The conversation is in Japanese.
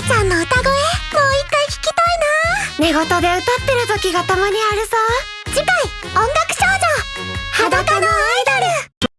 あちゃんの歌声もう一回聞きたいな。寝言で歌ってる時がたまにあるさ次回